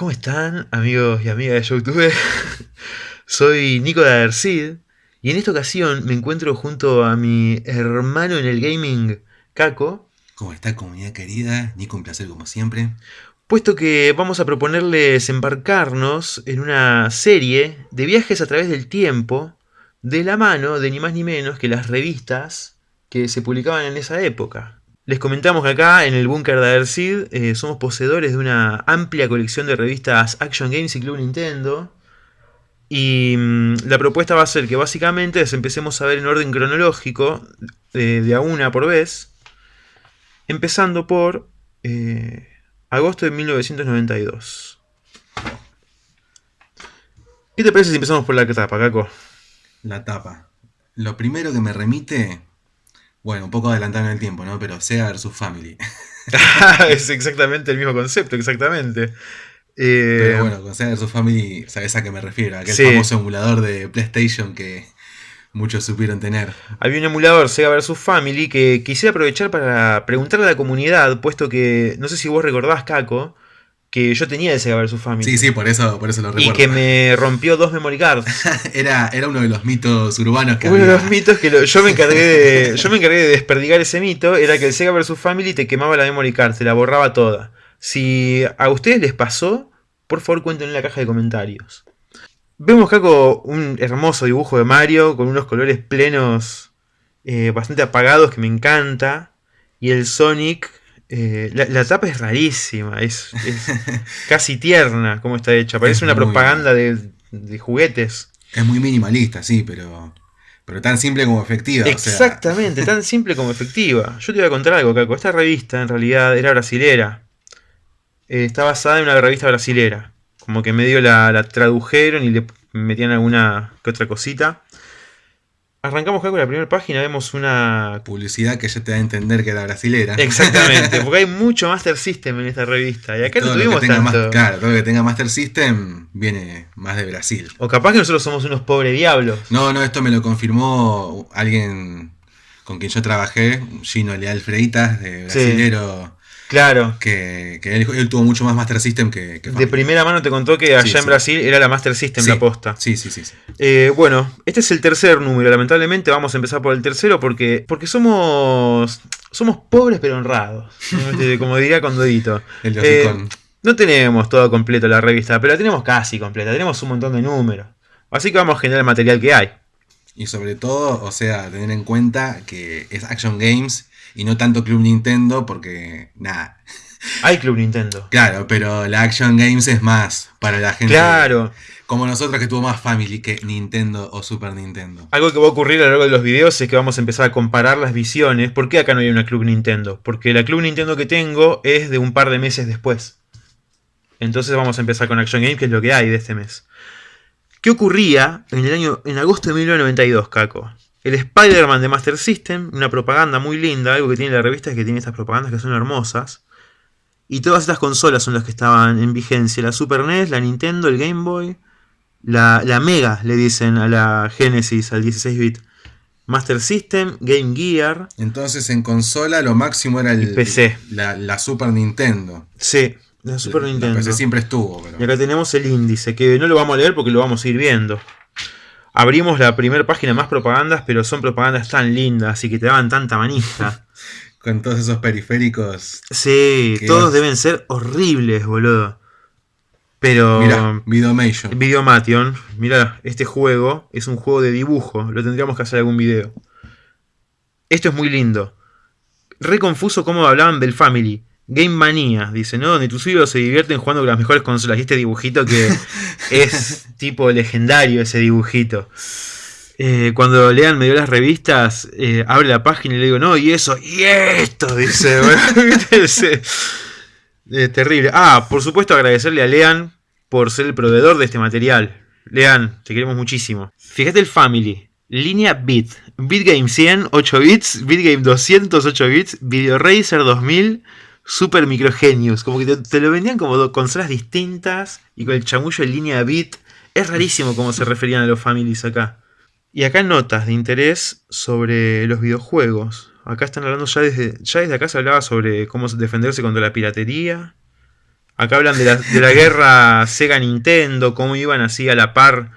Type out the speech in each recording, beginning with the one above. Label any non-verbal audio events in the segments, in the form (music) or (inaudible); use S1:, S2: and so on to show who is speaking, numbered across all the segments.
S1: ¿Cómo están amigos y amigas de YouTube? (laughs) Soy Nico de Adercid y en esta ocasión me encuentro junto a mi hermano en el gaming, Caco.
S2: ¿Cómo está comunidad querida? Nico, un placer como siempre.
S1: Puesto que vamos a proponerles embarcarnos en una serie de viajes a través del tiempo de la mano de ni más ni menos que las revistas que se publicaban en esa época. Les comentamos que acá en el búnker de Adercid eh, somos poseedores de una amplia colección de revistas Action Games y Club Nintendo. Y mm, la propuesta va a ser que básicamente les empecemos a ver en orden cronológico, de a una por vez, empezando por eh, agosto de 1992. ¿Qué te parece si empezamos por la tapa, Caco?
S2: La tapa. Lo primero que me remite bueno, un poco adelantado en el tiempo, ¿no? Pero Sega vs Family. (laughs)
S1: es exactamente el mismo concepto, exactamente.
S2: Pero eh, bueno, con Sega vs Family, ¿sabes a qué me refiero? Aquel famoso emulador de PlayStation que muchos supieron tener.
S1: Había un emulador Sega vs Family que quisiera aprovechar para preguntarle a la comunidad, puesto que, no sé si vos recordás, Caco, que yo tenía Sega vs Family.
S2: Sí, sí, por eso, por eso lo recuerdo.
S1: Y que me rompió dos memory cards. (laughs)
S2: era, era uno de los mitos urbanos que
S1: Uno de los mitos que yo, me encargué de, yo me encargué de desperdigar ese mito, era que el Sega vs Family te quemaba la memory card, se la borraba toda. Si a ustedes les pasó, por favor cuenten en la caja de comentarios. Vemos Caco un hermoso dibujo de Mario con unos colores plenos eh, bastante apagados que me encanta. Y el Sonic eh, la, tapa es rarísima, es, (laughs) casi tierna como está hecha. Parece una propaganda de, juguetes.
S2: Es muy minimalista, sí, pero, pero tan simple como efectiva.
S1: Exactamente, tan simple como efectiva. Yo te voy a contar algo, Caco. Esta revista en realidad era brasilera. Eh, está basada en una revista brasilera. Como que medio la, la tradujeron y le metían alguna que otra cosita. Arrancamos con la primera página, vemos una...
S2: Publicidad que ya te da a entender que era brasilera.
S1: Exactamente, (laughs) porque hay mucho Master System en esta revista. Y acá no tuvimos tanto.
S2: claro, todo lo que tenga Master System viene más de Brasil.
S1: O capaz que nosotros somos unos pobres diablos.
S2: No, no, esto me lo confirmó alguien con quien yo trabajé, Gino Leal Freitas, de brasilero.
S1: Claro.
S2: Que, él, tuvo mucho más Master System que,
S1: De primera mano te contó que allá en Brasil era la Master System la posta.
S2: Sí, sí, sí.
S1: Eh, bueno, este es el tercer número. Lamentablemente vamos a empezar por el tercero porque, porque somos somos pobres pero honrados. Este, (laughs) como diría Condodito.
S2: el eh,
S1: no tenemos todo completo la revista, pero la tenemos casi completa. Tenemos un montón de números. Así que vamos a generar el material que hay.
S2: Y sobre todo, o sea, tener en cuenta que es Action Games y no tanto Club Nintendo porque, nada.
S1: Hay Club Nintendo.
S2: Claro, pero la Action Games es más para la gente.
S1: Claro.
S2: Como nosotros que tuvo más Family que Nintendo o Super Nintendo.
S1: Algo que va a ocurrir a lo largo de los videos es que vamos a empezar a comparar las visiones. ¿Por qué acá no hay una Club Nintendo? Porque la Club Nintendo que tengo es de un par de meses después. Entonces vamos a empezar con Action Games, que es lo que hay de este mes. ¿Qué ocurría en el año en agosto de 1992, Caco? El Spider-Man de Master System, una propaganda muy linda, algo que tiene la revista es que tiene estas propagandas que son hermosas. Y todas estas consolas son las que estaban en vigencia, la Super NES, la Nintendo, el Game Boy, la, Mega, le dicen a la Genesis, al 16-bit. Master System, Game Gear.
S2: Entonces en consola lo máximo era el,
S1: PC.
S2: La, Super Nintendo.
S1: Sí, la Super Nintendo.
S2: PC siempre estuvo.
S1: Y acá tenemos el índice, que no lo vamos a leer porque lo vamos a ir viendo. Abrimos la primera página más propagandas, pero son propagandas tan lindas y que te daban tanta manija. (laughs)
S2: Con todos esos periféricos.
S1: Sí, todos deben ser horribles, boludo. Pero.
S2: Mira, Videomation.
S1: Videomation. Mira, este juego es un juego de dibujo. Lo tendríamos que hacer algún video. Esto es muy lindo. Re confuso cómo hablaban del Family. Game Manía, dice, ¿no? Donde tus hijos se divierten jugando con las mejores consolas. Y este dibujito que (laughs) es tipo legendario, ese dibujito. Eh, cuando lean medio las revistas, eh, abre la página y le digo, no, y eso, y esto, dice. (laughs) terrible. Ah, por supuesto agradecerle a Lean por ser el proveedor de este material. Lean, te queremos muchísimo. Fíjate el Family. Línea Bit. Bitgame 100, 8 bits. Bitgame 200, 8 bits. Video Racer 2000 super microgenios. Como que te, lo vendían como dos consolas distintas y con el chamullo en línea bit. Es rarísimo cómo se referían a los families acá. Y acá notas de interés sobre los videojuegos. Acá están hablando ya desde, ya desde acá se hablaba sobre cómo defenderse contra la piratería. Acá hablan de la, de la guerra Sega-Nintendo, cómo iban así a la par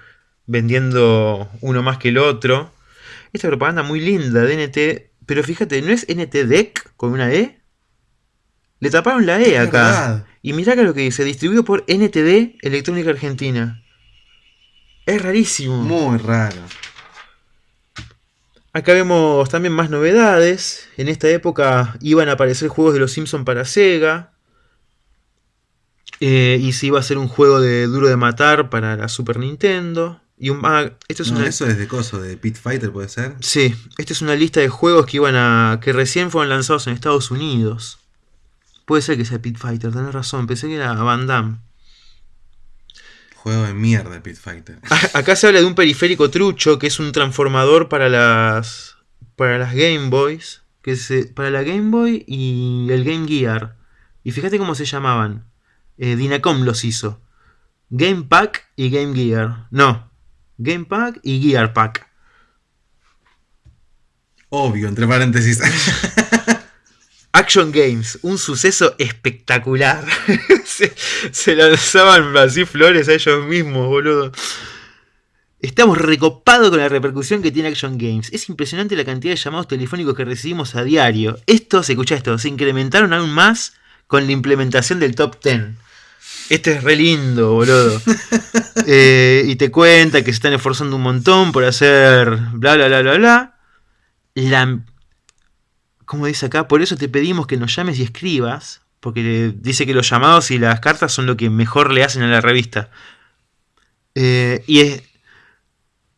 S1: vendiendo uno más que el otro. Esta propaganda muy linda de NT, pero fíjate, ¿no es NT con una E? Le taparon la E acá. Y mirá que lo que dice, distribuido por NTD Electrónica Argentina. Es rarísimo.
S2: Muy raro.
S1: Acá vemos también más novedades. En esta época iban a aparecer juegos de los Simpsons para Sega. Eh, y se iba a hacer un juego de Duro de Matar para la Super Nintendo. Y un, ah, esto es
S2: eso es de coso, de Pit Fighter, ¿puede ser?
S1: Sí, esta es una lista de juegos que iban a. que recién fueron lanzados en Estados Unidos. Puede ser que sea Pit Fighter, tenés razón, pensé que era Van Damme.
S2: Juego de mierda Pit Fighter. (laughs)
S1: Acá se habla de un periférico trucho, que es un transformador para las. para las Game Boys. Que se, para la Game Boy y el Game Gear. Y fíjate cómo se llamaban. Eh, Dinacom los hizo. Game Pack y Game Gear. No, Game Pack y Gear Pack.
S2: Obvio, entre paréntesis. (laughs)
S1: Action Games, un suceso espectacular. (laughs) se, lanzaban así flores a ellos mismos, boludo. Estamos recopados con la repercusión que tiene Action Games. Es impresionante la cantidad de llamados telefónicos que recibimos a diario. Esto, se escucha esto, se incrementaron aún más con la implementación del Top 10. Este es re lindo, boludo. (laughs) Eh, y te cuenta que se están esforzando un montón por hacer bla, bla, bla, bla, bla. La, como dice acá, por eso te pedimos que nos llames y escribas. Porque dice que los llamados y las cartas son lo que mejor le hacen a la revista. Eh, y es,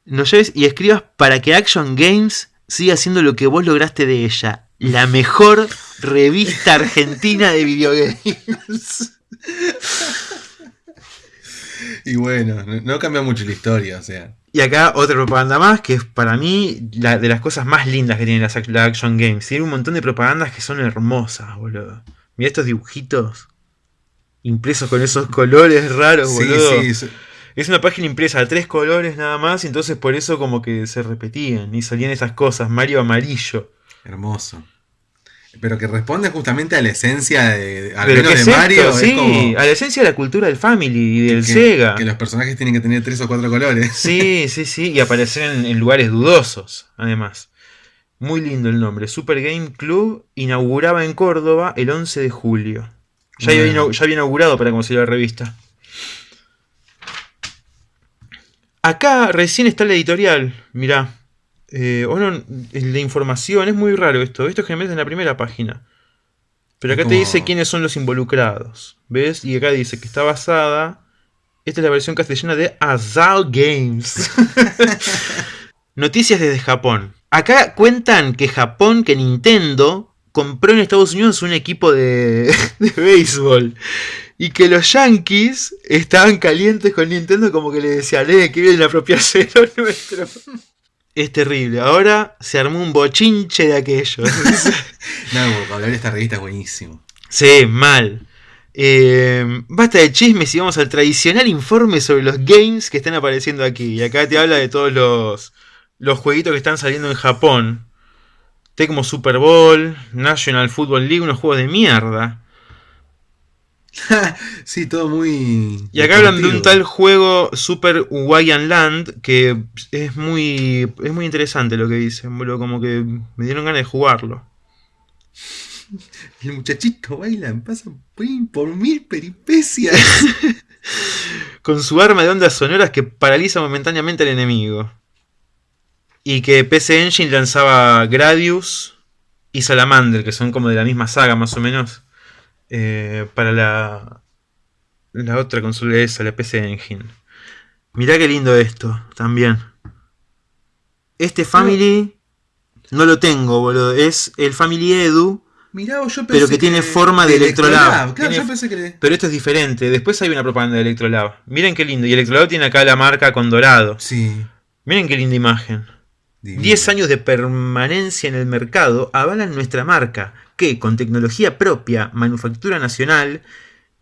S1: nos llames y escribas para que Action Games siga haciendo lo que vos lograste de ella. La mejor revista argentina de videogames. (laughs)
S2: y bueno, no cambia mucho la historia, o sea.
S1: Y acá otra propaganda más, que es para mí la, de las cosas más lindas que tiene la, Action Games. Tiene un montón de propagandas que son hermosas, boludo. Mira estos dibujitos impresos con esos colores raros, boludo. Es una página impresa de tres colores nada más, y entonces por eso como que se repetían y salían esas cosas. Mario amarillo.
S2: Hermoso pero que responde justamente a la esencia de, al menos de Mario.
S1: sí, a la esencia de la cultura del Family y del Sega.
S2: Que los personajes tienen que tener tres o cuatro colores.
S1: Sí, sí, sí, y aparecer en, lugares dudosos, además. Muy lindo el nombre. Super Game Club inauguraba en Córdoba el 11 de julio. Ya, había, ya había inaugurado para conseguir la revista. Acá recién está la editorial, mirá. Eh, bueno, la información, es muy raro esto. Esto es generalmente en la primera página. Pero acá te dice quiénes son los involucrados. ¿Ves? Y acá dice que está basada. Esta es la versión castellana de Azal Games. (laughs) Noticias desde Japón. Acá cuentan que Japón, que Nintendo compró en Estados Unidos un equipo de, (laughs) de béisbol. Y que los Yankees estaban calientes con Nintendo como que le decían, eh, que vienen a apropiarse lo (laughs) nuestro es terrible. Ahora se armó un bochinche de aquello. (laughs) (laughs)
S2: no, hablar de esta revista es buenísimo.
S1: Sí, mal. Eh, basta de chismes y vamos al tradicional informe sobre los games que están apareciendo aquí. Y acá te habla de todos los, los jueguitos que están saliendo en Japón. Tecmo Super Bowl, National Football League, unos juegos de mierda. (laughs)
S2: sí, todo muy.
S1: Y acá hablan de un tal juego Super Hawaiian Land que es muy, es muy interesante lo que dicen, Como que me dieron ganas de jugarlo. (laughs)
S2: El muchachito bailan, pasan por mil peripecias. (laughs)
S1: Con su arma de ondas sonoras que paraliza momentáneamente al enemigo. Y que PC Engine lanzaba Gradius y Salamander, que son como de la misma saga más o menos. Eh, para la, la otra consola esa, la PC Engine. Mirá qué lindo esto, también. Este Family no lo tengo, boludo. Es el Family Edu. pero que, tiene forma de, Electrolab. Pero esto es diferente. Después hay una propaganda de Electrolab. Miren qué lindo. Y Electrolab tiene acá la marca con dorado.
S2: Sí.
S1: Miren qué linda imagen. 10 años de permanencia en el mercado avalan nuestra marca que con tecnología propia, manufactura nacional,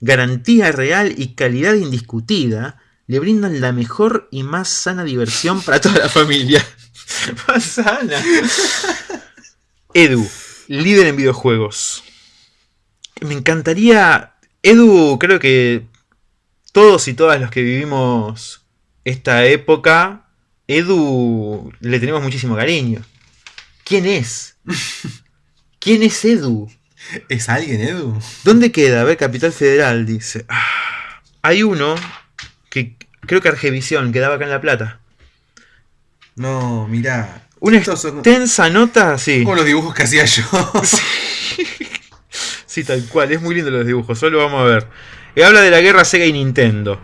S1: garantía real y calidad indiscutida, le brindan la mejor y más sana diversión para toda la familia. (laughs) más sana. (laughs) Edu, líder en videojuegos. Me encantaría Edu, creo que todos y todas los que vivimos esta época, Edu le tenemos muchísimo cariño. ¿Quién es? (laughs) ¿Quién es Edu?
S2: ¿Es alguien, Edu?
S1: ¿Dónde queda? A ver, Capital Federal, dice. Ah, hay uno que creo que Argevisión quedaba acá en La Plata.
S2: No, mirá.
S1: Una extensa nota, sí.
S2: Como los dibujos que hacía yo. (laughs)
S1: Sí. tal cual. Es muy lindo los dibujos. Solo vamos a ver. Y habla de la guerra Sega y Nintendo.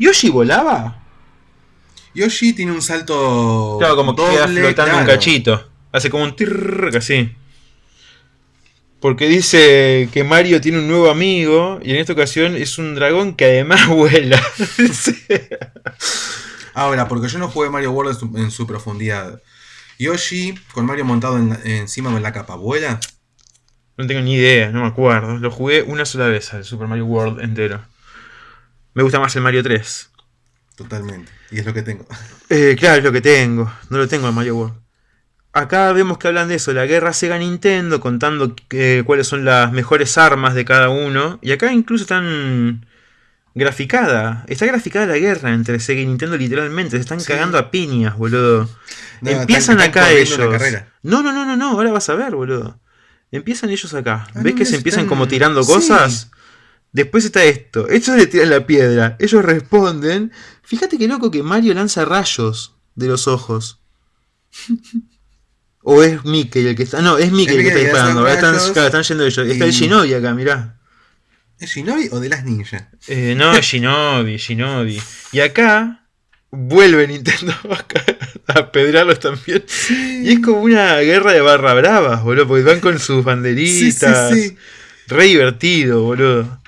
S1: ¿Yoshi volaba?
S2: Yoshi tiene un salto.
S1: Claro, como que queda flotando un cachito. Hace como un tirr así. Porque dice que Mario tiene un nuevo amigo y en esta ocasión es un dragón que además (laughs) vuela.
S2: Ahora, porque yo no jugué Mario World en su, profundidad. Yoshi, con Mario montado encima de la capa, ¿vuela?
S1: No tengo ni idea, no me acuerdo. Lo jugué una sola vez al Super Mario World entero. Me gusta más el Mario 3.
S2: Totalmente. Y es lo que tengo.
S1: Eh, claro, es lo que tengo. No lo tengo el Mario World. Acá vemos que hablan de eso, la guerra Sega Nintendo, contando cuáles son las mejores armas de cada uno. Y acá incluso están graficada. Está graficada la guerra entre Sega y Nintendo literalmente. Se están cagando a piñas, boludo. Empiezan acá ellos. No, no, no, no, no. Ahora vas a ver, boludo. Empiezan ellos acá. Ah, ¿Ves que se empiezan como tirando cosas? Después está esto. Ellos le tiran la piedra. Ellos responden. Fíjate qué loco que Mario lanza rayos de los ojos. (laughs) o es Mickey el que está. No, es Mickey el, que está disparando. Están, están, yendo ellos. Está el Shinobi acá, mirá.
S2: ¿Es Shinobi o de las ninjas?
S1: Eh, no, es Shinobi, (laughs) Shinobi. Y acá vuelve Nintendo (laughs) a pedrarlos también. Y es como una guerra de barra bravas, boludo, porque van con sus banderitas. Sí, sí, Re divertido, boludo.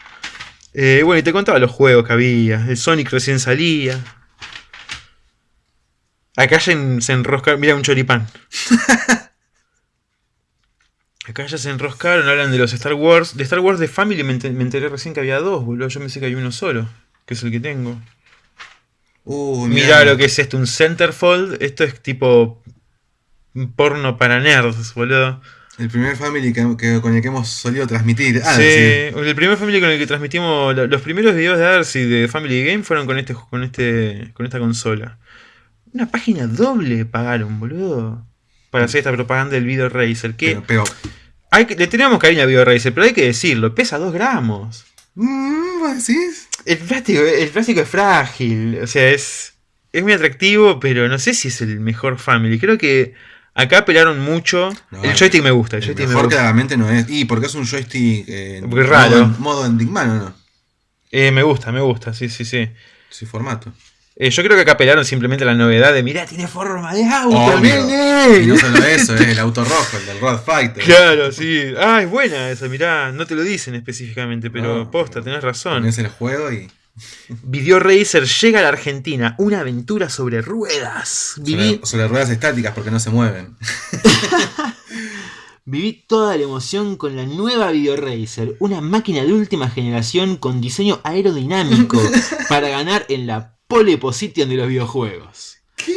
S1: Eh, bueno, y te contaba los juegos que había. El Sonic recién salía. Acá se, se enrosca. Mira un choripán. (laughs) Acá ya se enroscaron, hablan de los Star Wars. De Star Wars de Family me, enteré recién que había dos, boludo. Yo pensé que hay uno solo, que es el que tengo. Uh, Mirá lo que es esto, un centerfold. Esto es tipo porno para nerds, boludo.
S2: El primer Family que, con el que hemos solido transmitir.
S1: Ah, sí, el primer Family con el que transmitimos. Los primeros videos de Darcy de Family Game fueron con este, con este. con esta consola. Una página doble pagaron, boludo para hacer esta propaganda del Video Racer. Que pero, le tenemos cariño al Video Racer, pero hay que decirlo, pesa 2 gramos.
S2: Mm, decís?
S1: El plástico, el plástico es frágil, o sea, es, es muy atractivo, pero no sé si es el mejor Family. Creo que acá pelaron mucho. el joystick me gusta. El, joystick
S2: mejor claramente no es. Y porque es un joystick eh, raro. Modo, modo ¿no?
S1: Eh, me gusta, me gusta, sí, sí, sí.
S2: Sí, formato.
S1: Eh, yo creo que acá pelaron simplemente la novedad de, mirá, tiene forma de auto,
S2: Y no solo eso, es el auto rojo, el del Road Fighter.
S1: Claro, sí. Ah, es buena esa, mirá, no te lo dicen específicamente, pero posta, tenés razón.
S2: Es el juego y... (laughs)
S1: Video Racer llega a la Argentina, una aventura sobre ruedas.
S2: Viví... Sobre, ruedas estáticas porque no se mueven. (laughs)
S1: Viví toda la emoción con la nueva Video Racer, una máquina de última generación con diseño aerodinámico (laughs) para ganar en la pole position de los videojuegos.
S2: ¿Qué?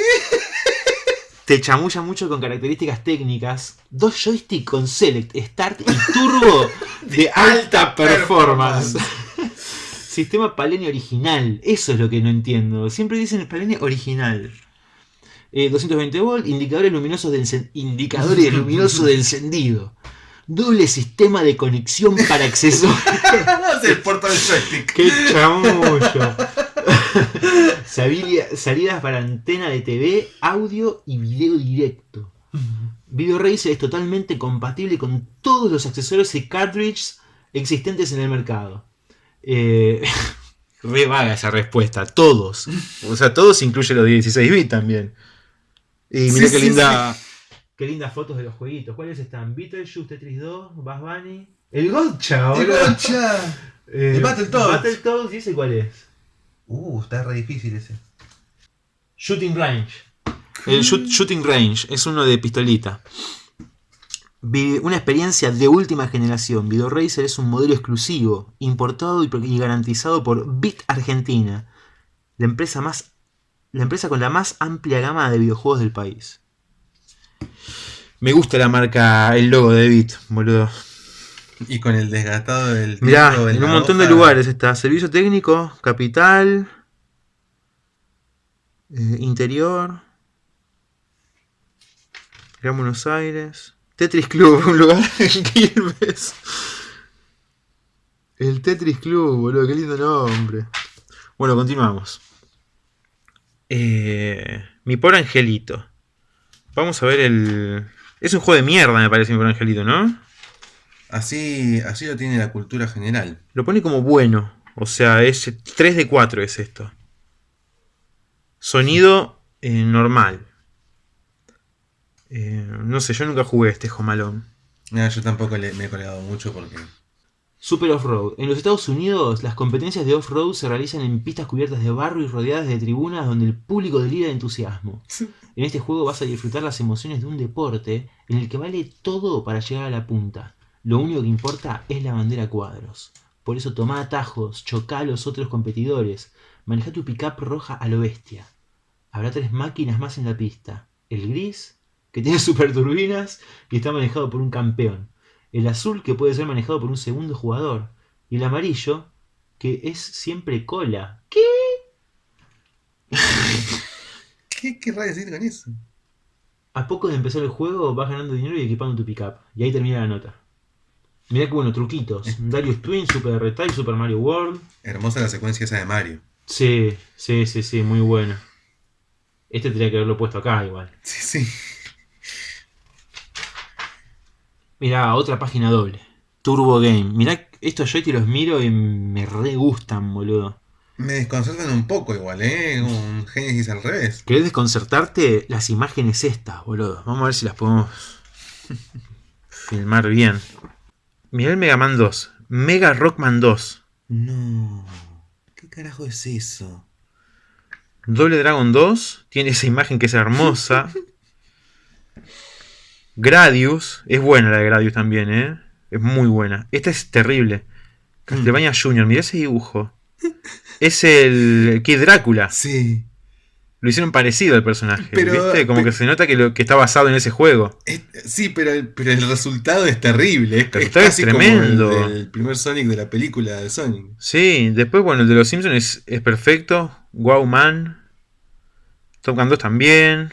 S1: Te chamulla mucho con características técnicas. Dos joysticks con Select, Start y Turbo (laughs) de alta performance. Sistema Palene original. Eso es lo que no entiendo. Siempre dicen el Palene original. 220 eh, volt, indicadores luminosos de, indicadores luminosos de encendido. Doble sistema de conexión para accesorios. (laughs)
S2: el puerto del joystick.
S1: ¡Qué chamullo! (laughs) Salidas para antena de TV, audio y video directo. Video Racer es totalmente compatible con todos los accesorios y cartridges existentes en el mercado. Eh, (laughs) re vaga esa respuesta. Todos. O sea, todos incluye los 16 bits también. Y mira qué linda. Qué lindas fotos de los jueguitos. ¿Cuáles están? Beetlejuice, Tetris 2, Bass Bunny. El Gotcha,
S2: El Gotcha. (laughs) Eh, el Battletoads.
S1: Battletoads, ¿y cuál es?
S2: Uh, está re difícil ese.
S1: Shooting Range. El Shooting Range es uno de pistolita. Una experiencia de última generación. Video Racer es un modelo exclusivo, importado y garantizado por Bit Argentina, la empresa, más, la empresa con la más amplia gama de videojuegos del país. Me gusta la marca, el logo de Bit, boludo.
S2: Y con el desgastado del
S1: Mirá, en un montón de lugares está. Servicio técnico, capital, eh, interior, Gran Buenos Aires, Tetris Club, (laughs) un lugar en Quilmes. El Tetris Club, boludo, qué lindo nombre. Bueno, continuamos. Eh, mi pobre angelito. Vamos a ver el... Es un juego de mierda, me parece, mi pobre angelito, ¿no?
S2: Así, así lo tiene la cultura general.
S1: Lo pone como bueno. O sea, es 3 de 4 es esto. Sonido eh, normal. Eh, no sé, yo nunca jugué este Jomalón.
S2: yo tampoco me he colgado mucho porque
S1: Super Off-Road. En los Estados Unidos, las competencias de off-road se realizan en pistas cubiertas de barro y rodeadas de tribunas donde el público delira de entusiasmo. En este juego vas a disfrutar las emociones de un deporte en el que vale todo para llegar a la punta. Lo único que importa es la bandera cuadros. Por eso toma atajos, choca a los otros competidores, maneja tu pickup roja a lo bestia. Habrá tres máquinas más en la pista. El gris, que tiene (laughs) super turbinas y está manejado por un campeón el azul que puede ser manejado por un segundo jugador y el amarillo que es siempre cola. ¿Qué? (laughs)
S2: ¿Qué querrá decir con eso?
S1: A poco de empezar el juego vas ganando dinero y equipando tu pickup. Y ahí termina la nota. Mirá que bueno, truquitos. Darius Twin, Super Retail, Super Mario World.
S2: Hermosa la secuencia esa de Mario.
S1: Sí, sí, sí, sí, muy buena. Este tendría que haberlo puesto acá igual.
S2: Sí, sí.
S1: Mirá, otra página doble. Turbo Game. Mirá, estos yo te los miro y me re gustan, boludo.
S2: Me desconcertan un poco igual, ¿eh? Un Genesis al revés.
S1: ¿Querés desconcertarte? Las imágenes estas, boludo. Vamos a ver si las podemos (laughs) filmar bien. Mirá el Mega Man 2. Mega Rockman 2.
S2: No. ¿Qué carajo es eso?
S1: Doble Dragon 2. Tiene esa imagen que es hermosa. (laughs) Gradius, es buena la de Gradius también, ¿eh? Es muy buena. Esta es terrible. Castlevania Junior, mira ese dibujo. Es el Kid Drácula.
S2: Sí.
S1: Lo hicieron parecido al personaje, ¿viste? Como que se nota que, lo, que está basado en ese juego.
S2: sí, pero el, pero el resultado es terrible.
S1: Es, tremendo.
S2: Como el, primer Sonic de la película de Sonic.
S1: Sí, después, bueno, el de los Simpsons es, es perfecto. Wow Man. Top Gun 2 también.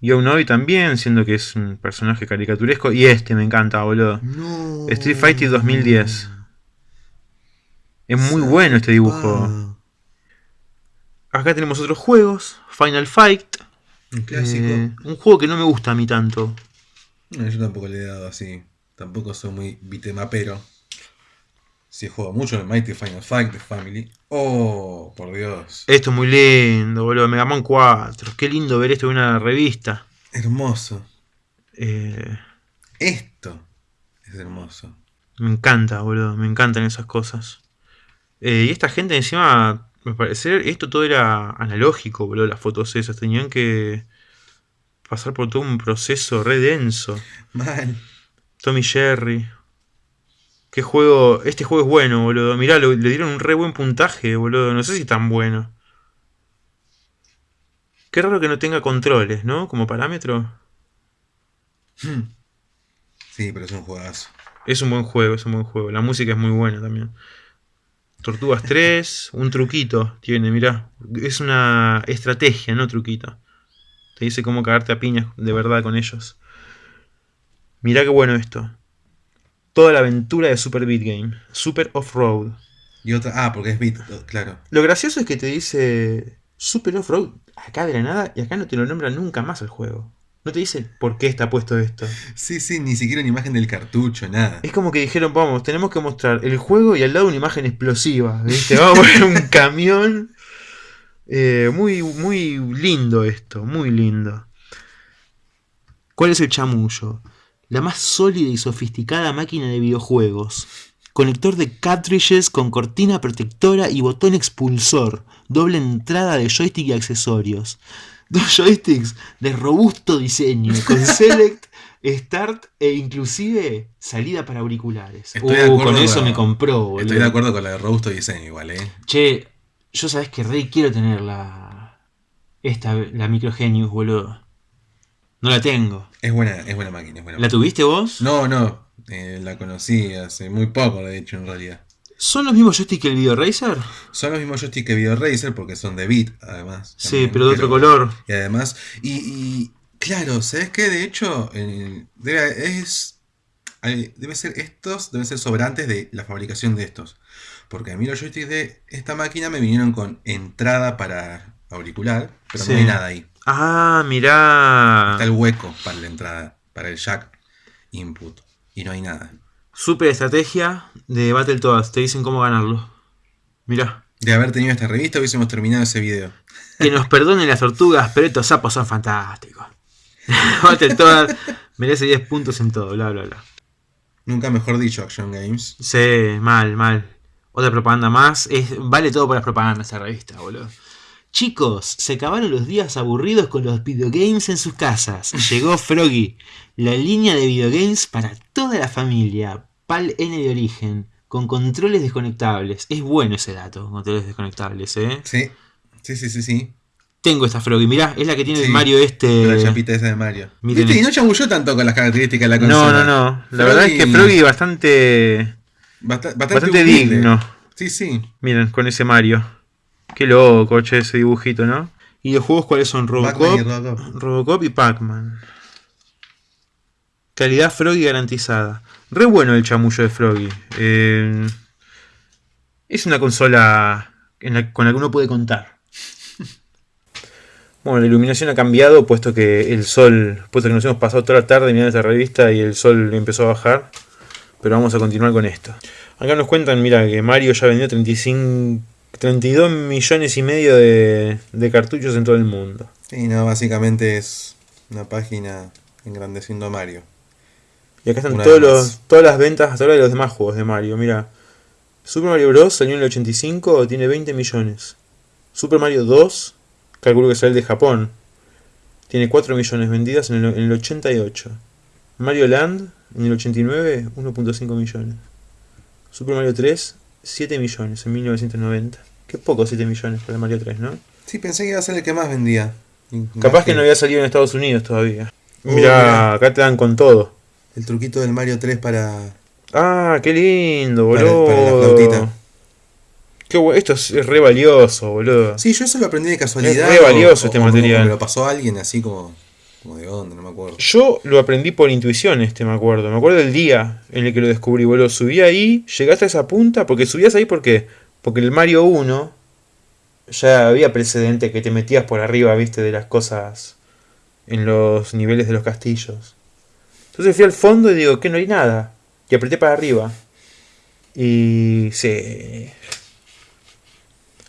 S1: Novi también, siendo que es un personaje caricaturesco. Y este me encanta, boludo. Street Fighter 2010. Es muy bueno este dibujo. Acá tenemos otros juegos. Final Fight.
S2: Un clásico. Eh,
S1: un juego que no me gusta a mí tanto.
S2: yo tampoco le he dado así. Tampoco soy muy bitemapero. Si juego mucho en Mighty Final Fight de Family. Oh, por Dios.
S1: Esto es muy lindo, boludo. Mega Man 4. Qué lindo ver esto en una revista.
S2: Hermoso.
S1: Eh,
S2: esto es hermoso.
S1: Me encanta, boludo. Me encantan esas cosas. Eh, y esta gente encima, me parece, esto todo era analógico, boludo. Las fotos esas. Tenían que pasar por todo un proceso re denso.
S2: Mal.
S1: Tommy Jerry. Qué juego. Este juego es bueno, boludo. Mirá, le dieron un re buen puntaje, boludo. No sé si tan bueno. Qué raro que no tenga controles, ¿no? Como parámetro.
S2: Hmm. Sí, pero es un juegazo.
S1: Es un buen juego, es un buen juego. La música es muy buena también. Tortugas 3, un truquito tiene, mirá. Es una estrategia, no truquito. Te dice cómo cagarte a piñas de verdad con ellos. Mirá qué bueno esto toda la aventura de Super Beat Game. Super Off-Road.
S2: Y otra. Ah, porque es Beat, claro.
S1: Lo gracioso es que te dice Super Off-Road acá de la nada y acá no te lo nombra nunca más el juego. No te dice por qué está puesto esto.
S2: Sí, sí, ni siquiera una imagen del cartucho, nada.
S1: Es como que dijeron, vamos, tenemos que mostrar el juego y al lado una imagen explosiva. ¿viste? Vamos a poner un (laughs) camión. Eh, muy, muy lindo esto, muy lindo. ¿Cuál es el chamullo? la más sólida y sofisticada máquina de videojuegos. Conector de cartridges con cortina protectora y botón expulsor. Doble entrada de joystick y accesorios. Dos (laughs) joysticks de robusto diseño, con (laughs) select, start e inclusive salida para auriculares. Uh, con eso me compró, boludo.
S2: Estoy de acuerdo con la de robusto diseño igual, eh.
S1: Che, yo sabes que rey quiero tener la. Esta, la Microgenius, boludo. No la tengo.
S2: Es buena, es buena máquina.
S1: ¿La tuviste vos?
S2: No, no. Eh, la conocí hace muy poco, de hecho, en realidad.
S1: ¿Son los mismos joysticks que el Video Racer?
S2: Son los mismos joysticks que Video Racer porque son de bit, además.
S1: Sí,
S2: también,
S1: pero de otro color.
S2: Y además, y, y, claro, ¿sabes qué? De hecho, eh, debe, es, hay- debe ser estos, deben ser sobrantes de la fabricación de estos. Porque a mí los joysticks de esta máquina me vinieron con entrada para auricular, pero
S1: Sí.
S2: no hay nada ahí.
S1: Ah, mirá.
S2: Está el hueco para la entrada, para el jack input. Y no hay nada.
S1: Super estrategia de Battletoads. Te dicen cómo ganarlo. Mirá.
S2: De haber tenido esta revista hubiésemos terminado ese video.
S1: Que nos (laughs) perdonen las tortugas, pero estos sapos son fantásticos. (laughs) Battletoads merece 10 puntos en todo, bla, bla, bla.
S2: Nunca mejor dicho, Action Games.
S1: Sí, mal, mal. Otra propaganda más. Es, vale todo por las propagandas esa revista, boludo. Chicos, se acabaron los días aburridos con los videogames en sus casas. (laughs) Llegó Froggy, la línea de videogames para toda la familia. PAL N de origen, con controles desconectables. Es bueno ese dato, controles desconectables, ¿eh?
S2: Sí, sí, sí, sí, sí.
S1: Tengo esta Froggy, mirá, es la que tiene el Mario este.
S2: La chapita esa de Mario.
S1: miren
S2: ¿Viste? Y no chamulló tanto con las características de la
S1: No,
S2: consola.
S1: no, no. La verdad es que
S2: Froggy-
S1: bastante.
S2: Basta- bastante,
S1: bastante digno.
S2: Sí, sí.
S1: Miren, con ese Mario. Qué loco, che, ese dibujito, ¿no? ¿Y los juegos cuáles son? Robocop,
S2: y Robocop.
S1: Robocop y Pac-Man. Calidad Froggy garantizada. Re bueno el chamullo de Froggy. Eh, es una consola en la- con la que uno puede contar. (laughs) Bueno, la iluminación ha cambiado, puesto que el sol, puesto que nos hemos pasado toda la tarde mirando esta revista y el sol empezó a bajar. Pero vamos a continuar con esto. Acá nos cuentan, mira, que Mario ya vendió 35, 32 millones y medio de, de cartuchos en todo el mundo.
S2: Sí, no, básicamente es una página engrandeciendo a Mario.
S1: Y acá están todos los, todas las ventas hasta ahora de los demás juegos de Mario. Mira, Super Mario Bros. salió en el 85, tiene 20 millones. Super Mario 2, calculo que sale el de Japón, tiene 4 millones vendidas en el, en el 88. Mario Land, en el 89, 1.5 millones. Super Mario 3, 7 millones en 1990. Qué poco 7 millones para el Mario 3, ¿no?
S2: Sí, pensé que iba a ser el que más vendía.
S1: Capaz
S2: más
S1: que no había salido en Estados Unidos todavía.
S2: Oh,
S1: Mira,
S2: mirá.
S1: acá te dan con todo.
S2: El truquito del Mario 3 para...
S1: Ah, qué lindo,
S2: Para-
S1: boludo.
S2: para la flautita.
S1: Qué esto es, re valioso, boludo.
S2: Sí, yo eso lo aprendí de casualidad.
S1: Es re valioso
S2: o-
S1: este
S2: o
S1: material.
S2: Me lo pasó alguien así como, como de onda, no me acuerdo.
S1: Yo lo aprendí por intuición este, me acuerdo. Me acuerdo del día en el que lo descubrí, boludo. Subí ahí, llegaste a esa punta, porque subías ahí porque porque el Mario 1 ya había precedente que te metías por arriba, viste, de las cosas en los niveles de los castillos. Entonces fui al fondo y digo, que no hay nada. Y apreté para arriba. Y sí.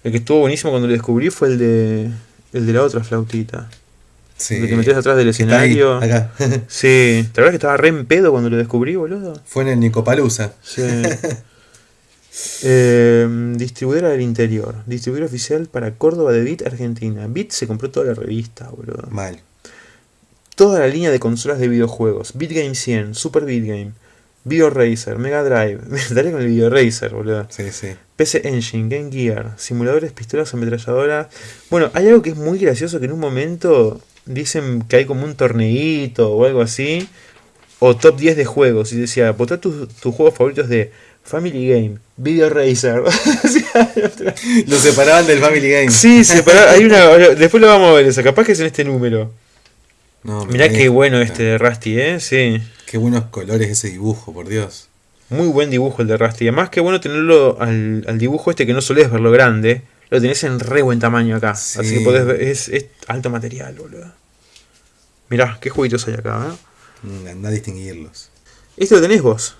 S1: El que estuvo buenísimo cuando lo descubrí fue el de el de la otra flautita.
S2: Sí.
S1: El que te metías atrás del
S2: está ahí,
S1: escenario.
S2: acá.
S1: Sí, ¿te acuerdas que estaba re en pedo cuando lo descubrí, boludo?
S2: Fue en el Nicopalusa.
S1: Sí. Eh, distribuidora del interior. Distribuidor oficial para Córdoba de Bit, Argentina. Bit se compró toda la revista, boludo.
S2: Mal.
S1: Toda la línea de consolas de videojuegos. BitGame 100, Super BitGame, Video Racer, Mega Drive. (laughs) Me daré con el Video Racer, boludo.
S2: Sí, sí.
S1: PC Engine, Game Gear, simuladores, pistolas, ametralladoras. Bueno, hay algo que es muy gracioso que en un momento dicen que hay como un torneito o algo así. O top 10 de juegos. Y decía, votá tus, tus juegos favoritos de Family Game, Video Racer. (laughs)
S2: Lo separaban del Family Game.
S1: sí, separá- hay una. Después lo vamos a ver esa. Capaz que es en este número.
S2: No,
S1: Mirá qué bueno este de Rusty, ¿eh? Sí.
S2: Qué buenos colores ese dibujo, por Dios.
S1: Muy buen dibujo el de Rusty. Además, qué bueno tenerlo al, al dibujo este que no solés verlo grande. Lo tenés en re buen tamaño acá.
S2: Sí.
S1: Así que podés ver. Es, es alto material, boludo. Mirá, qué jueguitos hay acá, ¿eh?
S2: Mm, Andá a distinguirlos.
S1: ¿Este lo tenés vos?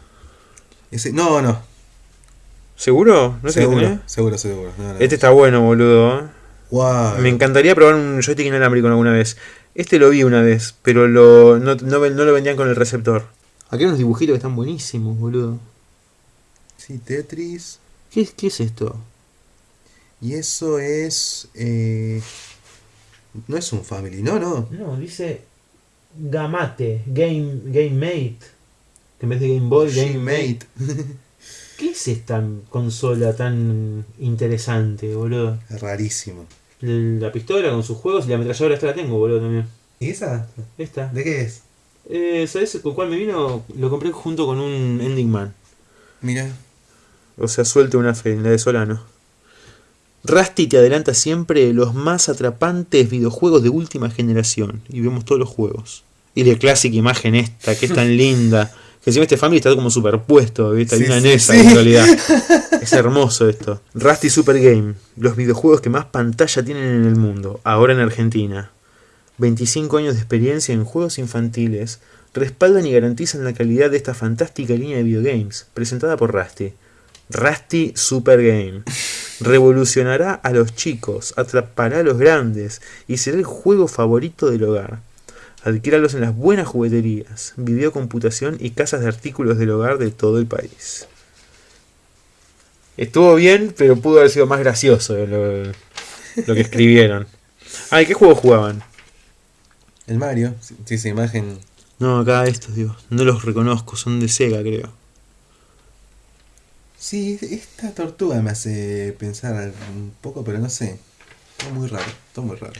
S2: Ese, no, no.
S1: ¿Seguro? ¿No sé
S2: seguro, seguro, seguro. No, no.
S1: Este está bueno, boludo.
S2: Guau.
S1: Me encantaría probar un joystick inalámbrico alguna vez. Este lo vi una vez, pero lo, no, no lo vendían con el receptor. Aquí hay unos dibujitos que están buenísimos, boludo.
S2: Sí, Tetris.
S1: ¿Qué, es- qué es esto?
S2: Y eso es. eh, no es un Family, no, no.
S1: No, dice Gamate, Game, Game Mate. Que en vez de Game Boy, Game Mate.
S2: Mate. (laughs)
S1: ¿Qué es esta consola tan interesante, boludo?
S2: Rarísimo.
S1: La pistola con sus juegos y la ametralladora esta la tengo, boludo, también.
S2: ¿Y esa?
S1: Esta.
S2: ¿De qué es?
S1: Eh, ¿Sabes con cuál me vino? Lo compré junto con un Ending Man.
S2: Mira.
S1: O sea, suelte una fe, la de Solano. Rusty te adelanta siempre los más atrapantes videojuegos de última generación. Y vemos todos los juegos. Y la clásica imagen esta, que es tan (laughs) linda. Que encima este family está como superpuesto, ¿viste? Hay
S2: Sí,
S1: una
S2: sí.
S1: en realidad. (laughs) Es hermoso esto. Rusty Super Game, los videojuegos que más pantalla tienen en el mundo, ahora en Argentina. 25 años de experiencia en juegos infantiles respaldan y garantizan la calidad de esta fantástica línea de videogames, presentada por Rusty. Rusty Super Game. Revolucionará a los chicos, atrapará a los grandes y será el juego favorito del hogar. Adquiéralos en las buenas jugueterías, videocomputación y casas de artículos del hogar de todo el país. Estuvo bien, pero pudo haber sido más gracioso lo, lo que escribieron. (laughs) Ay, ¿qué juego jugaban?
S2: El Mario. Sí, esa imagen.
S1: No, acá estos, digo. No los reconozco, son de Sega, creo.
S2: Sí, esta tortuga me hace pensar un poco, pero no sé. Todo muy raro, todo muy raro.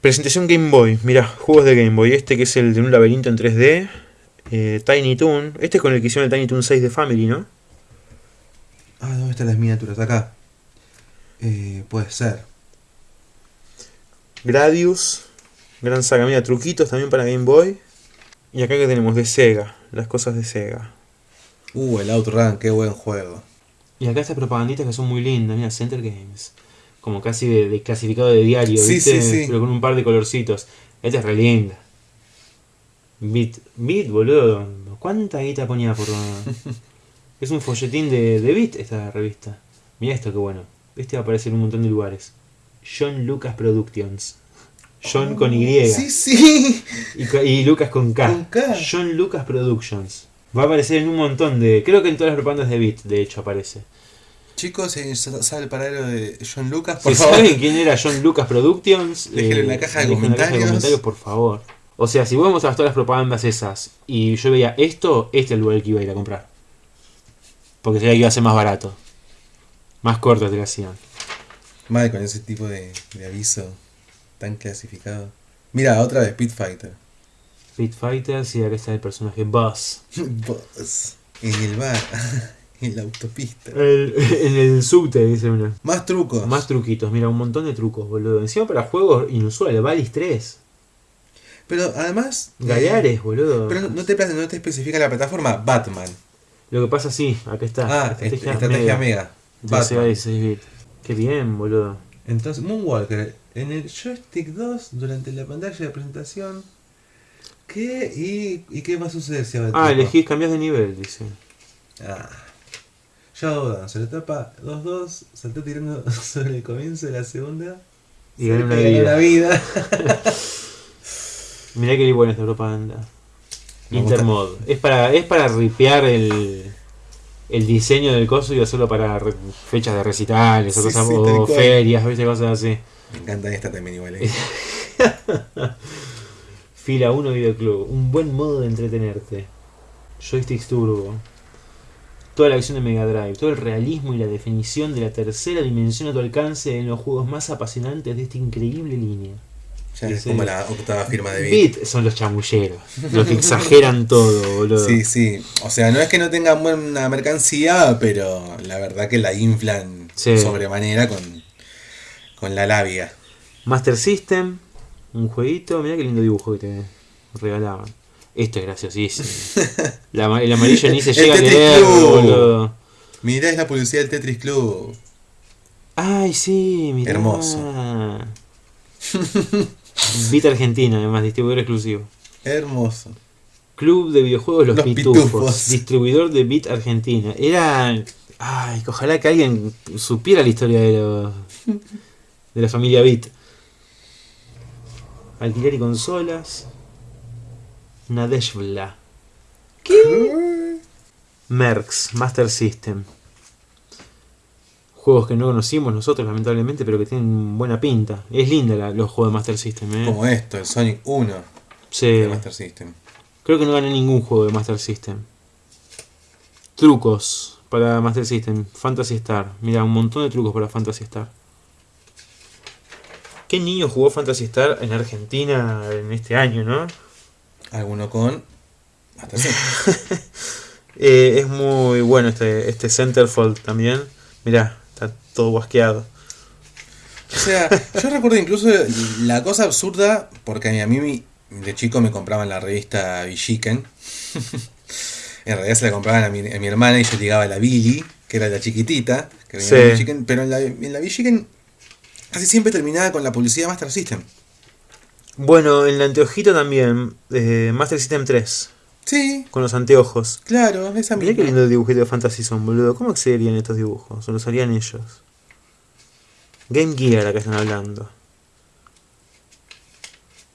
S1: Presentación Game Boy. Mira, juegos de Game Boy. Este que es el de un laberinto en 3D. eh, Tiny Toon. Este es con el que hicieron el Tiny Toon 6 de Family, ¿no?
S2: Ah, ¿dónde están las miniaturas? Acá. Eh, puede ser.
S1: Gradius. Gran saga. Mira, truquitos también para Game Boy. Y acá que tenemos de Sega. Las cosas de Sega.
S2: Uh, el Outrun, qué buen juego.
S1: Y acá estas propaganditas que son muy lindas. Mira, Center Games. Como casi de, de clasificado de diario,
S2: Sí,
S1: ¿viste?
S2: sí, sí.
S1: Pero con un par de colorcitos. Esta es re linda. Bit, Bit, boludo. ¿Cuánta guita ponía por.? (laughs) es un folletín de, de Bit esta revista. Mira esto, qué bueno. Este va a aparecer en un montón de lugares. John Lucas Productions. John con Y.
S2: Sí, sí.
S1: Y, ca- y Lucas con K.
S2: Con K.
S1: John Lucas Productions. Va a aparecer en un montón de. Creo que en todas las propagandas de Bit, de hecho, aparece.
S2: Chicos, si sabe el paradero de John Lucas,
S1: Si
S2: por favor.
S1: saben quién era John Lucas Productions, eh,
S2: Déjenlo en la caja de
S1: dejen en la caja de
S2: comentarios.
S1: por favor. O sea, si vos mostrabas todas las propagandas esas y yo veía esto, este es el lugar que iba a ir a comprar. Porque sería que iba a ser más barato. Más corto te lo hacían.
S2: Mal con ese tipo de, de aviso tan clasificado. Mira, otra de Speed Fighter.
S1: Pit Fighters y acá está el personaje Buzz. (laughs)
S2: Boss, en el bar, (laughs) (laughs) en la autopista.
S1: El- (laughs) en el subte, dice uno.
S2: Más trucos.
S1: Más truquitos, mira, un montón de trucos, boludo. Encima para juegos inusuales, Valis 3.
S2: Pero además. eh,
S1: Galeares, boludo.
S2: pero no- te, no te especifica la plataforma Batman.
S1: Lo que pasa, sí, acá está.
S2: Ah, estrategia, estrategia mega. Batman.
S1: 16 bit. Qué bien, boludo.
S2: Entonces, Moonwalker, en el joystick 2, durante la pantalla de presentación. ¿Qué? ¿Y, y qué va a suceder si
S1: Ah, elegís, cambias de nivel, dice.
S2: Ah. Showdown, se le tapa 2-2, saltó tirando (laughs) sobre el comienzo de la segunda.
S1: Y
S2: le
S1: una vida.
S2: la vida. (laughs) (laughs)
S1: Mirá qué buena esta.
S2: Me gusta.
S1: Intermod. Es para, es para ripear el, el diseño del coso y hacerlo para re- fechas de recitales o, cosas,
S2: sí,
S1: o ferias, ¿viste? cosas así.
S2: Me encanta esta también igual. eh.
S1: Fila 1 Videoclub. Un buen modo de entretenerte. Joysticks Turbo. Toda la acción de Mega Drive, todo el realismo y la definición de la tercera dimensión a tu alcance en los juegos más apasionantes de esta increíble línea.
S2: Ya es como la octava firma de Beat.
S1: Beat son los chamulleros, los que exageran todo, boludo.
S2: Sí, sí. O sea, no es que no tengan buena mercancía, pero la verdad que la inflan
S1: Sí.
S2: sobremanera con, con la labia.
S1: Master System, un jueguito, mirá qué lindo dibujo que te regalaban. Esto es graciosísimo. (laughs) La el amarillo ni se llega a leer, boludo.
S2: Mirá, es la publicidad del Tetris Club.
S1: Ay, sí, mirá.
S2: Hermoso. (laughs)
S1: Beat Argentina, además, distribuidor exclusivo.
S2: Hermoso.
S1: Club de videojuegos Los,
S2: Los
S1: Pitufos,
S2: Pitufos.
S1: distribuidor de Beat Argentina. Era. Ay, ojalá que alguien supiera la historia de los. de la familia Beat. Alquiler y consolas. Nadeshvla. Merx, Master System. Juegos que no conocimos nosotros, lamentablemente, pero que tienen buena pinta. Es linda la- los juegos de Master System, ¿eh?
S2: Como esto, el Sonic 1
S1: Sí.
S2: de Master System.
S1: Creo que no gané ningún juego de Master System. Trucos para Master System. Fantasy Star. Mira, un montón de trucos para Fantasy Star. ¿Qué niño jugó Fantasy Star en Argentina en este año, no?
S2: Alguno con. Hasta (laughs) sí.
S1: Eh, es muy bueno este, este Centerfold también. Mirá, está todo guasqueado.
S2: O sea, yo recuerdo incluso la cosa absurda, porque a mí, a mí de chico me compraban la revista Villiquen. en realidad se la compraban a mi, a mi hermana y yo llegaba a la Billy, que era la chiquitita, que venía
S1: Sí.
S2: pero en la, en la Villiquen casi siempre terminaba con la publicidad Master System.
S1: Bueno, en el anteojito también, eh, Master System 3,
S2: Sí,
S1: con los anteojos.
S2: claro, esa
S1: Mirá qué
S2: misma.
S1: lindo dibujito de Fantasy son, boludo. ¿Cómo accederían estos dibujos? ¿O los harían ellos? Game Gear, acá están hablando.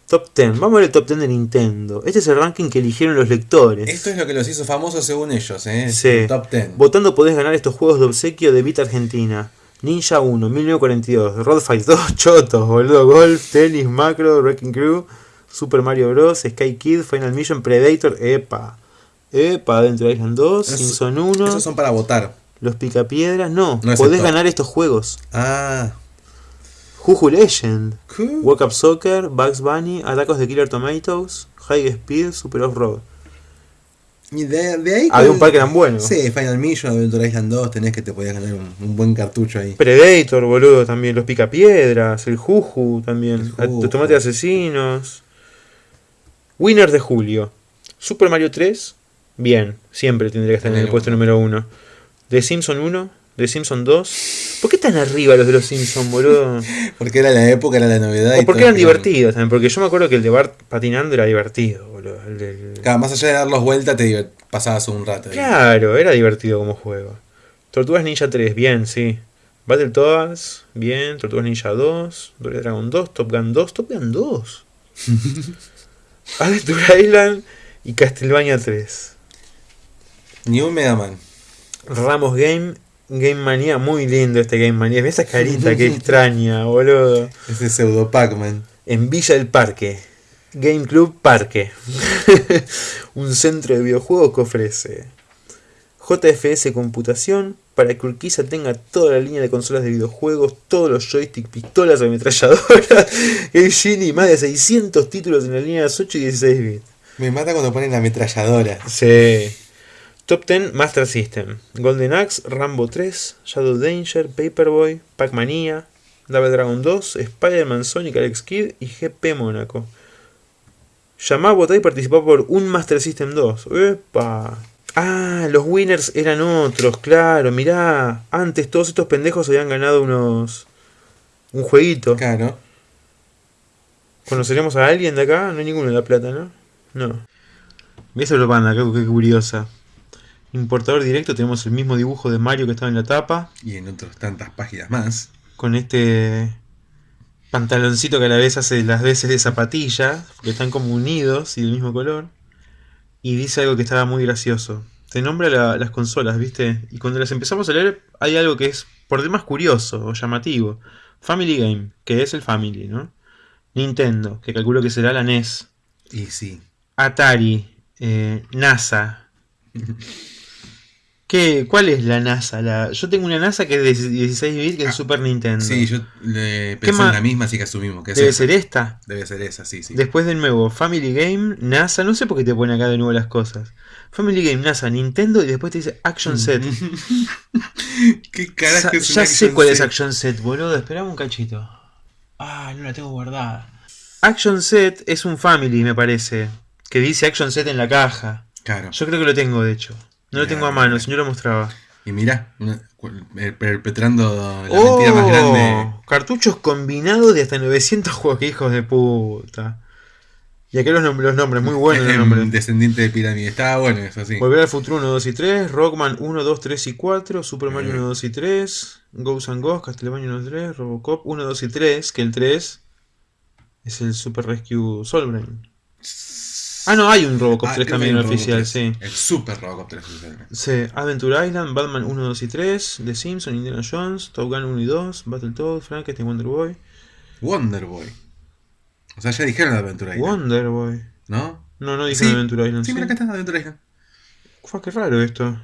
S1: Top 10. Vamos a ver el top 10 de Nintendo. Este es el ranking que eligieron los lectores.
S2: Esto es lo que los hizo famosos según ellos, ¿eh?
S1: Sí.
S2: El Top 10.
S1: Votando podés ganar estos juegos de obsequio de Vita Argentina. Ninja 1, 1942, Road Fight 2, (laughs) Chotos, boludo, Golf, Tennis, Macro, Wrecking Crew, Super Mario Bros, Sky Kid, Final Mission, Predator, EPA. EPA, Adventure Island 2,
S2: Esos-
S1: Simpson 1,
S2: Esos son para votar.
S1: Los Picapiedras, no,
S2: No es
S1: podés ganar estos juegos.
S2: Ah.
S1: Juju Legend,
S2: ¿qué?
S1: Walk Up Soccer, Bugs Bunny, Atacos de Killer Tomatoes, High Speed, Super Off-Road.
S2: Y de, de ahí.
S1: Había
S2: con-
S1: un par que eran buenos.
S2: Sí, Final Mission, Adventure Island 2, tenés que te podías ganar un, un buen cartucho ahí.
S1: Predator, boludo, también. Los Picapiedras, el Juju también.
S2: El Juju.
S1: Los Tomates Asesinos. Winners de julio. Super Mario 3, bien. Siempre tendría que estar en el puesto número 1. The Simpson 1, The Simpson 2. ¿Por qué están arriba los de los Simpson, boludo? (laughs)
S2: Porque era la época, era la novedad. y
S1: O porque
S2: todos
S1: eran divertidos también. Porque yo me acuerdo que el de Bart patinando era divertido, boludo. El del-
S2: Claro, más allá de darlos vuelta, te divert- pasabas un rato. ahí.
S1: Claro, era divertido como juego. Tortugas Ninja 3, bien, sí. Battletoads, bien. Tortugas Ninja 2. Double Dragon 2. Top Gun 2. Top Gun 2. (laughs) Adventure Island y Castlevania 3.
S2: Ni un Mega Man.
S1: Ramos Game. Game Mania, muy lindo este Game Mania. Ve esa carita que (laughs) extraña, boludo.
S2: Ese pseudo Pac-Man.
S1: En Villa del Parque. Game Club Parque. (laughs) Un centro de videojuegos que ofrece JFS Computación para que Urquiza tenga toda la línea de consolas de videojuegos, todos los joysticks, pistolas, ametralladoras, (laughs) el Genie, más de 600 títulos en la línea 8 y 16 bits.
S2: Me mata cuando ponen la ametralladora.
S1: Sí. Top 10 Master System. Golden Axe, Rambo 3, Shadow Danger, Paperboy, Pac-Mania, Double Dragon 2, Spider-Man, Sonic, Alex Kidd y GP Mónaco. Llamá a votar y participá por un Master System 2. ¡Epa! Ah, los winners eran otros, claro, mirá. Antes todos estos pendejos habían ganado unos... Un jueguito.
S2: Claro.
S1: ¿Conoceremos a alguien de acá? No hay ninguno de La Plata, ¿no? No. ¿Ves el panda? Qué, qué curiosa. Importador directo, tenemos el mismo dibujo de Mario que estaba en la tapa.
S2: Y en otras tantas páginas más.
S1: Con este pantaloncito que a la vez hace las veces de zapatilla. Porque están como unidos y del mismo color. Y dice algo que estaba muy gracioso. Te nombra la- las consolas, ¿viste? Y cuando las empezamos a leer, hay algo que es por demás curioso o llamativo. Family Game, que es el Family, ¿no? Nintendo, que calculo que será la NES.
S2: Y sí.
S1: Atari, eh, NASA. (laughs) ¿Qué, ¿Cuál es la NASA? La, yo tengo una NASA que es de 16 bits, que es
S2: Ah,
S1: Super Nintendo.
S2: Sí, yo le pensé en la misma, así que asumimos que es
S1: Debe
S2: esa.
S1: ser esta.
S2: Debe ser esa, sí, sí.
S1: Después de nuevo, Family Game, NASA. No sé por qué te pone acá de nuevo las cosas. Family Game, NASA, Nintendo y después te dice Action Set. (laughs)
S2: ¿Qué carajo es
S1: ya sé cuál es? Action Set, boludo. Esperame un cachito. Ah, no la tengo guardada. Action Set es un Family, me parece. Que dice Action Set en la caja.
S2: Claro.
S1: Yo creo que lo tengo, de hecho. No lo tengo a mano, si no lo mostraba.
S2: Y cu- eh, perpetrando la mentira más grande.
S1: ¡Oh! Cartuchos combinados de hasta 900 juegos, que hijos de puta. Y acá los, nom- los nombres, muy buenos los
S2: Em,
S1: nombres.
S2: Descendiente de pirámide. Estaba bueno eso, sí.
S1: Volver al futuro 1, 2 y 3, Rockman 1, 2, 3 y 4, Super Mario
S2: Eh.
S1: 1, 2 y 3, Ghosts and Ghosts, Castlevania 1, 3, Robocop 1, 2 y 3, que el 3 es el Super Rescue Soulbrain. Ah, no, hay un Robocop
S2: Ah,
S1: 3
S2: creo que
S1: también oficial,
S2: Robocop
S1: sí.
S2: 3. El Super Robocop 3 oficial.
S1: Sí, Adventure Island, Batman 1, 2 y 3, The Simpsons, Indiana Jones, Top Gun 1 y 2, Battletoads, Frankenstein, Wonder Boy,
S2: Wonder Boy. O sea, ya dijeron Adventure Island.
S1: Wonder Boy.
S2: ¿No?
S1: No, no dije
S2: Sí,
S1: Adventure Island.
S2: Sí,
S1: Sí,
S2: mira acá está Adventure Island.
S1: Fua, qué raro esto. (laughs)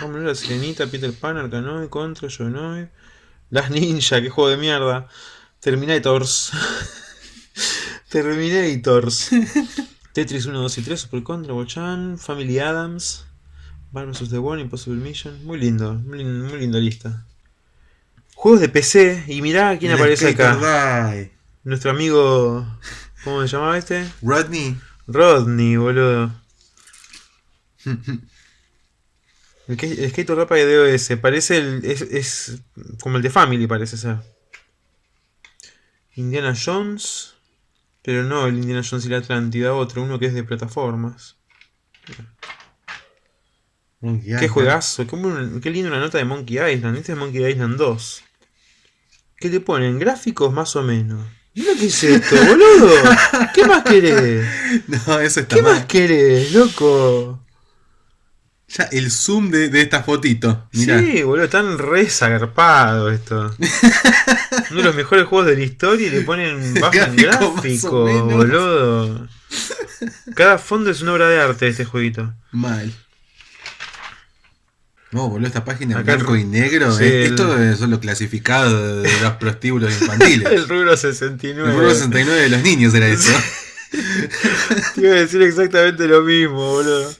S1: Vamos a ver la Sirenita, Peter Pan, Arkanoid, Contra, Jonoid. Las Ninja, qué juego de mierda. Terminators. Terminators. (laughs) Tetris 1, 2 y 3, Super Contra, Bochan, Family Adams, Bar vs. The One, Impossible Mission. Muy lindo, muy, muy linda lista. Juegos de PC, y mirá quién aparece acá.
S2: Die.
S1: Nuestro amigo. ¿Cómo se llamaba este?
S2: Rodney.
S1: Rodney, boludo. (laughs) El, que, el Skater Rapa de DOS. Parece el. Es, es como el de Family, parece ser. Indiana Jones. Pero no el Indiana Jones y la Atlántida, otro, uno que es de plataformas.
S2: Monkey
S1: Qué
S2: Island.
S1: juegazo, qué, buen- qué lindo una nota de Monkey Island. Este es Monkey Island 2. ¿Qué le ponen? Gráficos más o menos. Mira qué es esto, boludo. ¿Qué más querés? (laughs)
S2: No, eso está
S1: ¿Qué
S2: mal.
S1: más querés, loco?
S2: Ya el zoom de, de esta fotito. Mirá.
S1: Sí, boludo, están re zarpados esto. (laughs) Uno de los mejores juegos de la historia y le ponen bajo en
S2: Gráfico,
S1: boludo. (laughs) Cada fondo es una obra de arte este jueguito.
S2: Mal. No, boludo, esta página en blanco y negro.
S1: sí,
S2: eh,
S1: el-
S2: Esto es lo clasificado de los prostíbulos infantiles. (laughs)
S1: El rubro 69.
S2: El Burro 69 de los niños era eso.
S1: Te iba a decir exactamente lo mismo, boludo.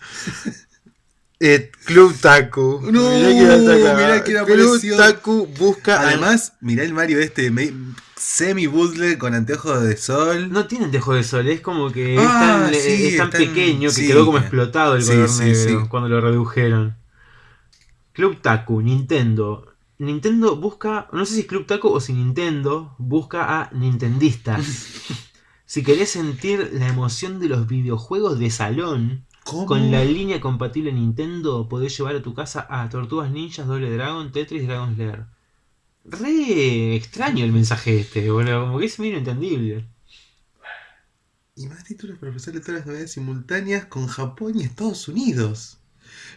S1: Eh, Club Taku.
S2: No,
S1: mirá
S2: mirá quién
S1: Club. Taku busca.
S2: Además, mirá el Mario este me- semi bootleg con anteojos de sol.
S1: No tiene anteojos de sol, es como que es
S2: Ah,
S1: tan,
S2: sí,
S1: es tan pequeño que
S2: sí.
S1: quedó como explotado el
S2: Sí,
S1: color
S2: sí,
S1: negro
S2: sí.
S1: cuando lo redujeron. Club Taku, Nintendo. Nintendo busca, no sé si es Club Taku o si Nintendo busca a Nintendistas. (laughs) si querés sentir la emoción de los videojuegos de salón,
S2: ¿Cómo?
S1: con la línea compatible Nintendo podés llevar a tu casa a Tortugas Ninjas, Doble Dragon, Tetris, Dragon Slayer. Re extraño el mensaje este, boludo, como que es medio entendible.
S2: Y más títulos para ofrecerle todas las novedades simultáneas con Japón y Estados Unidos.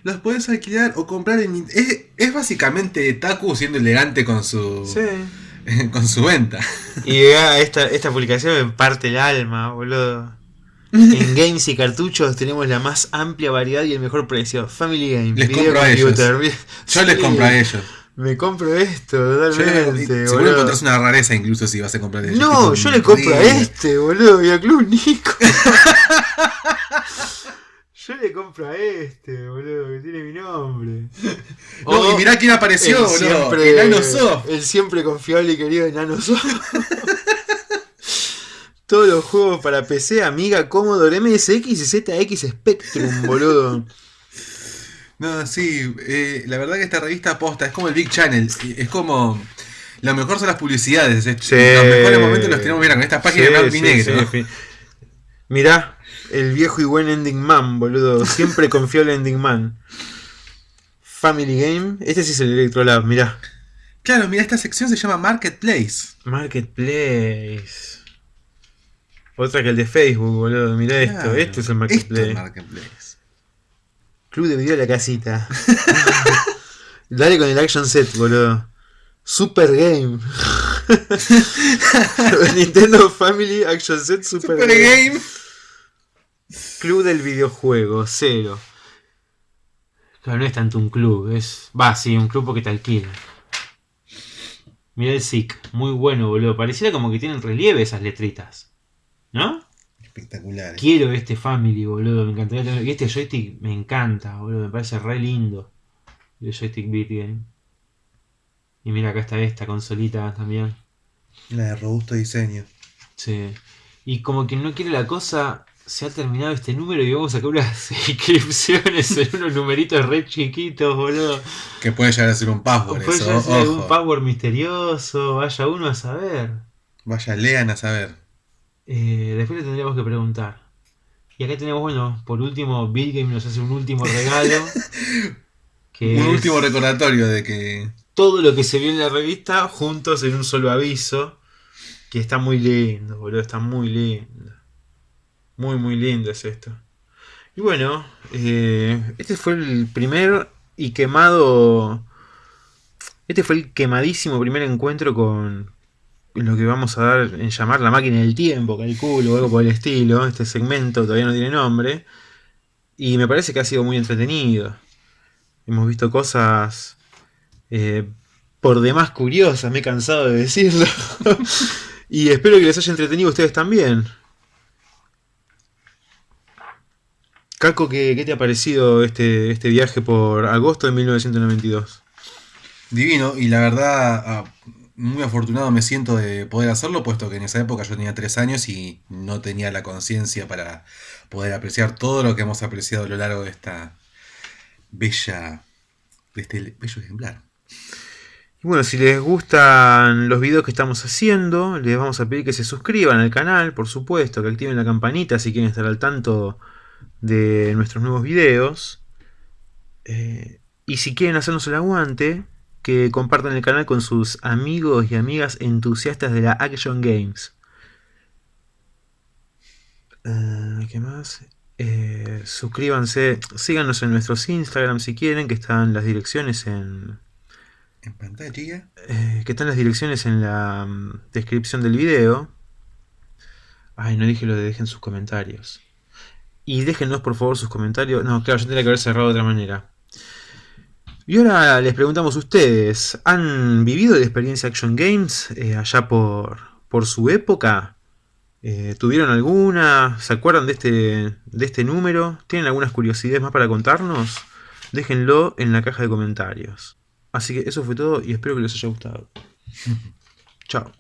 S2: Los podés alquilar o comprar en... Es, es básicamente Taku siendo elegante con su, (laughs) con su venta.
S1: Y ah, esta, esta publicación me parte el alma, boludo. (laughs) En games y cartuchos tenemos la más amplia variedad y el mejor precio. Family Game,
S2: Les
S1: Video
S2: compro a ellos. Yo les compro a ellos.
S1: Me compro esto, totalmente,
S2: seguro encontrás una rareza incluso si vas a comprar de ellos.
S1: No, yo le compro a este, boludo, y a Club Nico. (laughs) yo le compro a este, boludo, que tiene mi nombre. (laughs)
S2: No, y mirá quién apareció,
S1: el
S2: boludo.
S1: siempre,
S2: Soft.
S1: el siempre confiable y querido Enano Soft. Todos los juegos para PC, Amiga, Commodore, MSX y ZX Spectrum, (laughs) boludo.
S2: No, sí, eh, la verdad que esta revista posta es como el Big Channel. Es como. Lo mejor son las publicidades. es-
S1: Sí.
S2: Los mejores momentos los tenemos mira con estas páginas
S1: Sí,
S2: de blanco y negro.
S1: sí, Mirá, el viejo y buen Ending Man, boludo. Siempre (laughs) confiable Ending Man. Family Game. Este sí es el Electrolab, mirá.
S2: Claro, mira, esta sección se llama Marketplace.
S1: Marketplace. Otra que el de Facebook, boludo. Mirá esto.
S2: Claro,
S1: Esto es el
S2: Esto
S1: Marketplace.
S2: es Marketplace.
S1: Club de video de la casita. (laughs) Dale con el action set, boludo. Super Game. (laughs) Nintendo Family Action Set Super,
S2: Super
S1: Game.
S2: Game.
S1: Club del videojuego, cero. Claro, no es tanto un club, es. Va, sí, un club porque te alquila. Mira el SIC, muy bueno, boludo. Pareciera como que tienen relieve esas letritas. ¿No?
S2: Espectacular.
S1: Quiero este Family, boludo. Me encantaría tener. Y este joystick me encanta, boludo. Me parece re lindo. El joystick Beat Game. Y mira, acá está esta consolita también.
S2: La de robusto diseño.
S1: Sí. Y como que no quiere la cosa, se ha terminado este número y vamos a sacar unas (laughs) inscripciones en unos numeritos re chiquitos, boludo.
S2: Que puede llegar a ser un password
S1: puede
S2: eso.
S1: llegar a ser
S2: Ojo.
S1: password misterioso, vaya uno a saber.
S2: Vaya, lean a saber.
S1: Eh, después le tendríamos que preguntar. Y acá tenemos, bueno, por último, Bill Game nos hace un último regalo. (laughs) Que
S2: Un último recordatorio de que.
S1: todo lo que se vio en la revista juntos en un solo aviso. Que está muy lindo, boludo, está muy lindo. Muy, muy lindo es esto. Y bueno, eh, este fue el primer y quemado. Este fue el quemadísimo primer encuentro con lo que vamos a dar en llamar la máquina del tiempo, calculo, o algo por el estilo. Este segmento todavía no tiene nombre. Y me parece que ha sido muy entretenido. Hemos visto cosas eh, por demás curiosas, me he cansado de decirlo. (laughs) y espero que les haya entretenido a ustedes también. Caco, ¿qué, qué te ha parecido este, este viaje por agosto de 1992?
S2: Divino, y la verdad, ah, muy afortunado me siento de poder hacerlo, puesto que en esa época yo tenía tres años y no tenía la conciencia para poder apreciar todo lo que hemos apreciado a lo largo de esta bella, de este bello ejemplar.
S1: Y bueno, si les gustan los videos que estamos haciendo, les vamos a pedir que se suscriban al canal, por supuesto, que activen la campanita si quieren estar al tanto de nuestros nuevos videos. Eh, y si quieren hacernos el aguante, que compartan el canal con sus amigos y amigas entusiastas de la Action Games. Eh, ¿Qué más? Eh, suscríbanse, síganos en nuestros Instagram si quieren, que están las direcciones en...
S2: En pantalla.
S1: eh, que están las direcciones en la mm, descripción del video. Ay, no dije lo de dejen sus comentarios. Y déjenos por favor sus comentarios. No, claro, yo tendría que haber cerrado de otra manera. Y ahora les preguntamos a ustedes, ¿han vivido la experiencia Action Games eh, allá por, por su época? Eh, ¿Tuvieron alguna? ¿Se acuerdan de este, de este número? ¿Tienen algunas curiosidades más para contarnos? Déjenlo en la caja de comentarios. Así que eso fue todo y espero que les haya gustado. (laughs) Chao.